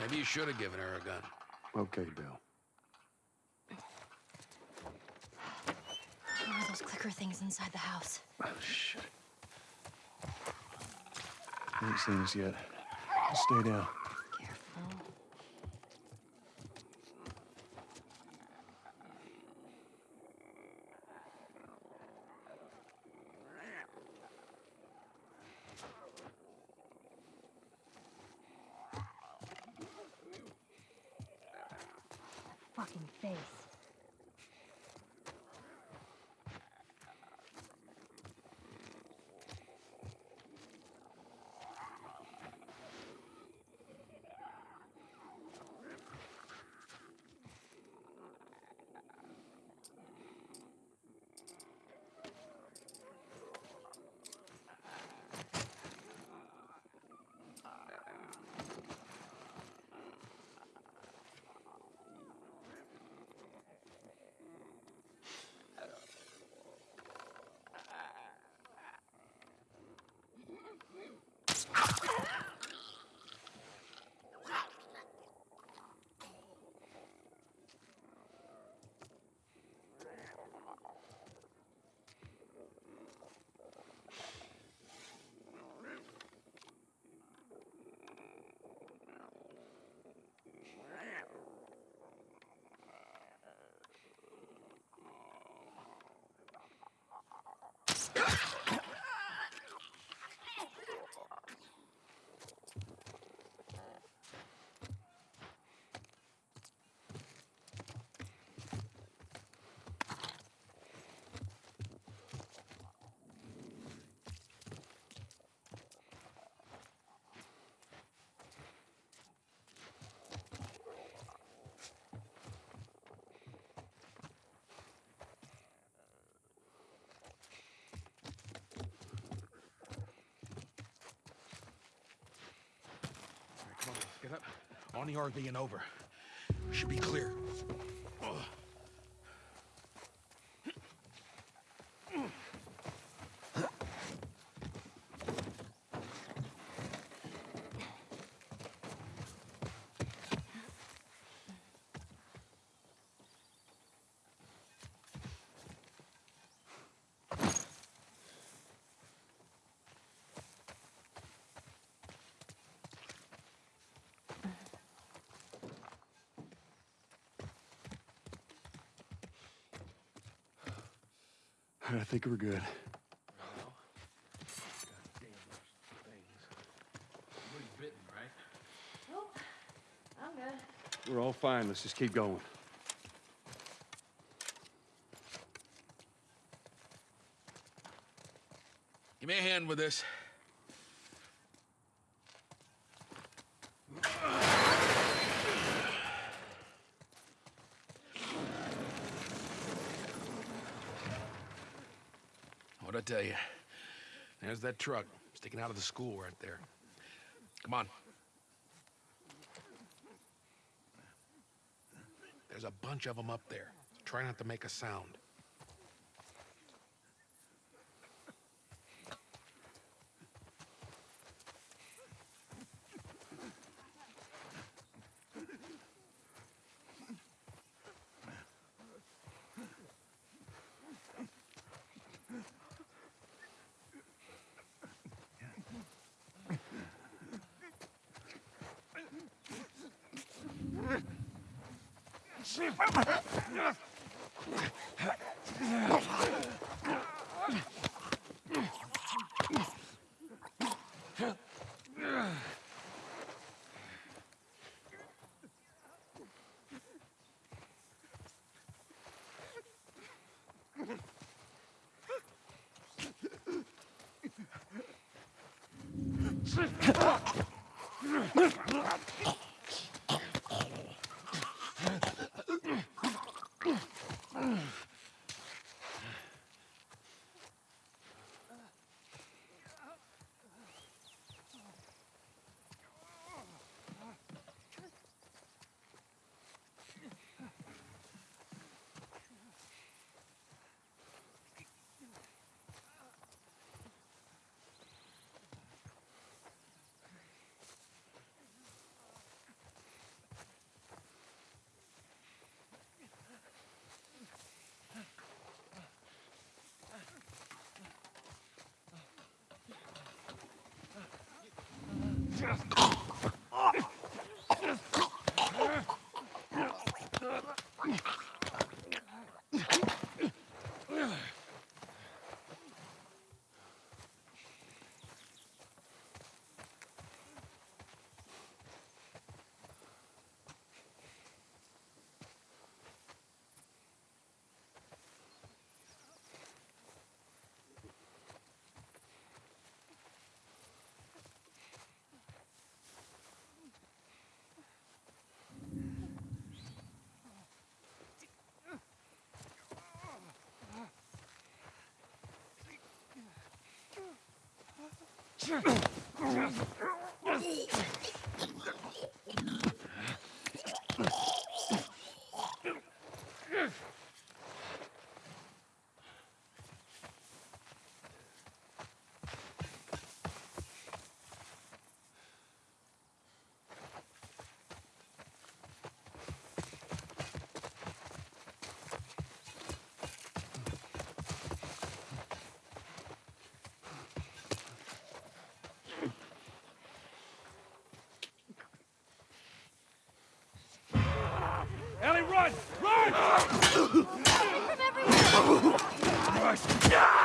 Maybe you should have given her a gun. Okay, Bill. What are those clicker things inside the house? Oh, shit. Ain't seen us yet. Stay down. Face. All right, come on, get up. On the RV and over. Should be clear. I think we're good. We're all fine. Let's just keep going. Give me a hand with this. What'd I tell you? There's that truck sticking out of the school right there. Come on. There's a bunch of them up there. Try not to make a sound. Ugh! Come Ellie, run! Run! From everywhere! Christ.